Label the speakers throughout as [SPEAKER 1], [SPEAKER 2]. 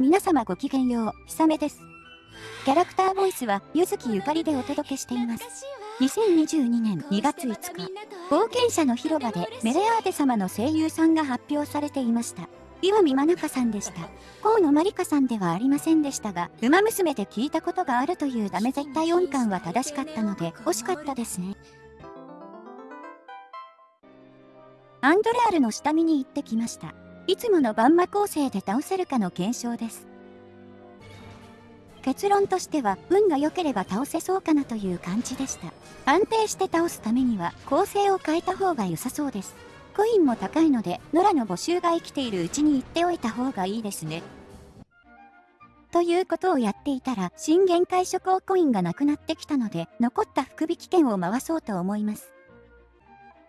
[SPEAKER 1] 皆様ごきげんよう、ひさめです。キャラクターボイスは、ゆずきゆかりでお届けしています。2022年2月5日、冒険者の広場でメレアーテ様の声優さんが発表されていました。岩見真中さんでした。河野まりかさんではありませんでしたが、馬娘で聞いたことがあるというダメ絶対音感は正しかったので、惜しかったですね。アンドレアルの下見に行ってきました。いつものバンマ構成で倒せるかの検証です。結論としては、運が良ければ倒せそうかなという感じでした。安定して倒すためには、構成を変えた方が良さそうです。コインも高いので、ノラの募集が生きているうちに言っておいた方がいいですね。ということをやっていたら、新限界諸行コインがなくなってきたので、残った福引券を回そうと思います。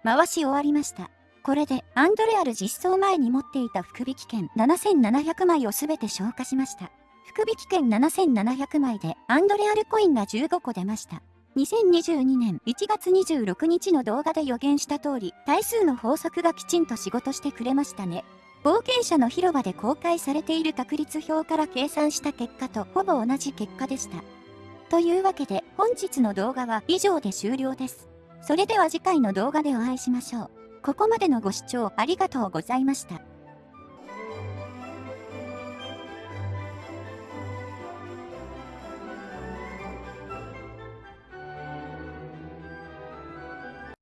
[SPEAKER 1] 回し終わりました。これで、アンドレアル実装前に持っていた福引券7700枚をすべて消化しました。福引券7700枚で、アンドレアルコインが15個出ました。2022年1月26日の動画で予言した通り、対数の法則がきちんと仕事してくれましたね。冒険者の広場で公開されている確率表から計算した結果とほぼ同じ結果でした。というわけで本日の動画は以上で終了です。それでは次回の動画でお会いしましょう。ここまでのご視聴ありがとうございました。